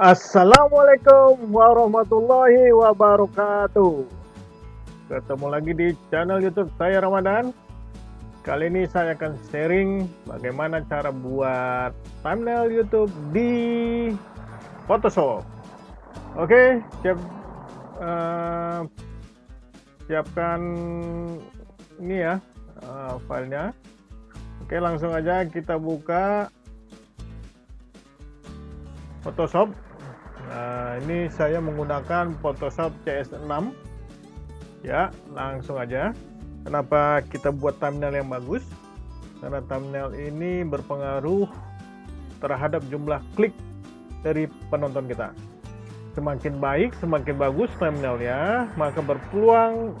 Assalamualaikum warahmatullahi wabarakatuh. Ketemu lagi di channel youtube saya Ramadan. Kali ini saya akan sharing bagaimana cara buat thumbnail youtube di Photoshop. Oke siap uh, Siapkan ini ya uh, filenya. Oke langsung aja kita buka Photoshop Nah, ini saya menggunakan Photoshop CS6. Ya, langsung aja. Kenapa kita buat thumbnail yang bagus? Karena thumbnail ini berpengaruh terhadap jumlah klik dari penonton kita. Semakin baik, semakin bagus thumbnailnya, maka berpeluang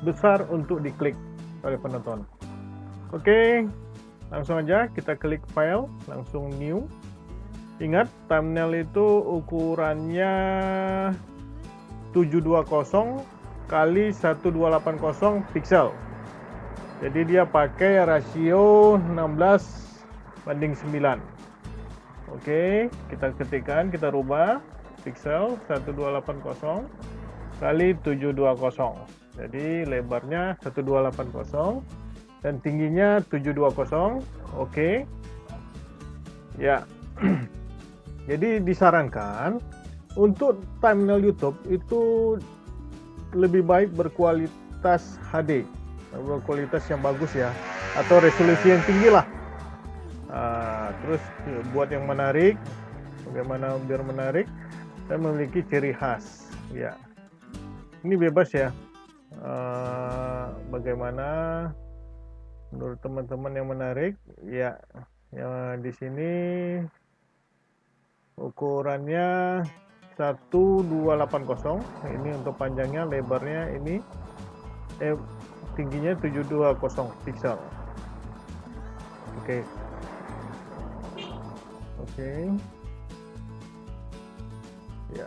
besar untuk diklik oleh penonton. Oke, langsung aja kita klik file, langsung new Ingat, thumbnail itu ukurannya 720 kali 1280 pixel. Jadi dia pakai rasio 16 banding 9. Oke, kita ketikkan, kita rubah pixel 1280 kali 720. Jadi lebarnya 1280 dan tingginya 720. Oke. Ya. Jadi disarankan untuk thumbnail YouTube itu lebih baik berkualitas HD, berkualitas yang bagus ya, atau resolusi yang tinggi lah. Nah, terus buat yang menarik, bagaimana biar menarik dan memiliki ciri khas, ya. Ini bebas ya. Uh, bagaimana menurut teman-teman yang menarik, ya. Ya di sini ukurannya 1280 ini untuk panjangnya lebarnya ini eh tingginya 720 pixel oke okay. oke okay. ya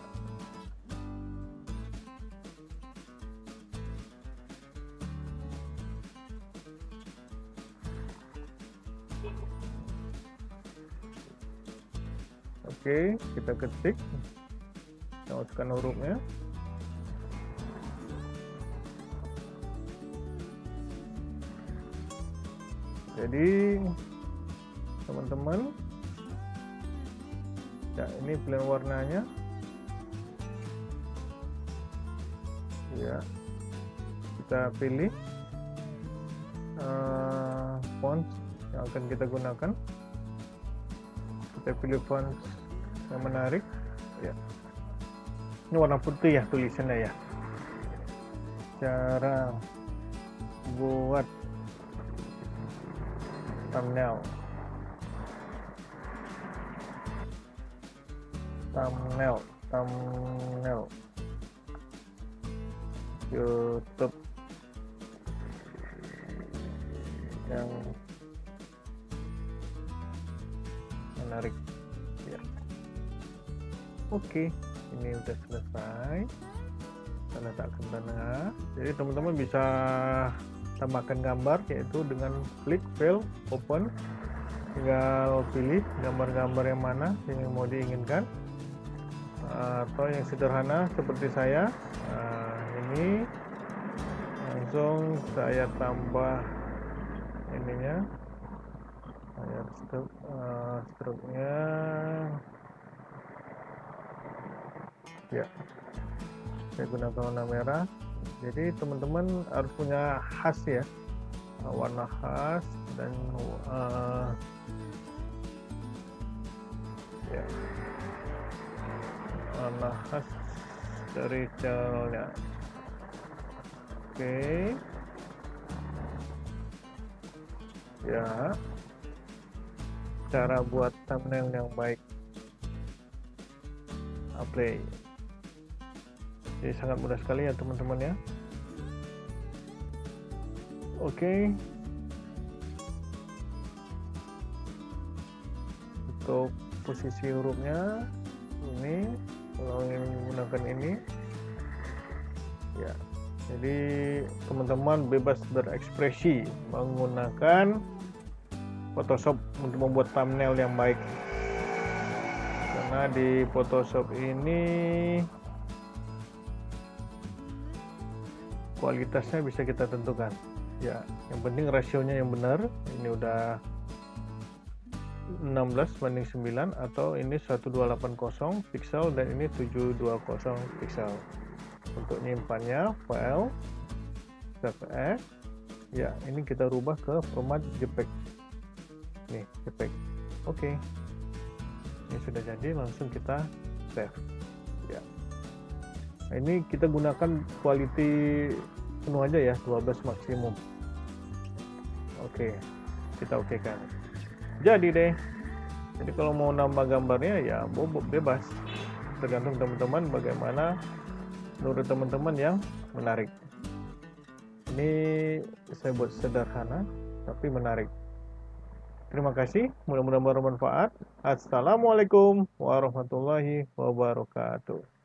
Oke, kita ketik. Kita masukkan hurufnya. Jadi, teman-teman, ya ini pilihan warnanya. Ya, kita pilih uh, font yang akan kita gunakan. Kita pilih font yang menarik ya. Ini warna putih ya tulisannya ya. Cara buat thumbnail. Thumbnail thumbnail. YouTube. Yang menarik. Oke, ini udah selesai. Tanda letakkan tengah. Jadi teman-teman bisa tambahkan gambar yaitu dengan klik file open. Tinggal pilih gambar-gambar yang mana yang mau diinginkan. Atau yang sederhana seperti saya. Nah, ini langsung saya tambah ininya saya stroke, uh, stroke-nya. Ya. Saya gunakan warna merah. Jadi teman-teman harus punya khas ya. Warna khas dan uh, ya. Warna khas dari channelnya oke. Okay. ya cara buat thumbnail yang baik. Apply jadi sangat mudah sekali ya teman-teman ya. Oke. Okay. untuk posisi hurufnya ini kalau ingin menggunakan ini. Ya jadi teman-teman bebas berekspresi menggunakan Photoshop untuk membuat thumbnail yang baik. Karena di Photoshop ini kualitasnya bisa kita tentukan. Ya yang penting rasionya yang benar. Ini udah 16 banding 9 atau ini 1280 pixel dan ini 720 pixel untuk nyimpannya file as ya ini kita rubah ke format JPEG nih JPEG oke. Okay. ini sudah jadi langsung kita save. Ya. Nah, ini kita gunakan quality penuh aja ya 12 maksimum. Oke okay. kita oke okay kan jadi deh. Jadi kalau mau nambah gambarnya ya bobok bebas. Tergantung teman-teman bagaimana menurut teman-teman yang menarik. Ini saya buat sederhana tapi menarik terima kasih. Mudah-mudahan bermanfaat. Assalamualaikum warahmatullahi wabarakatuh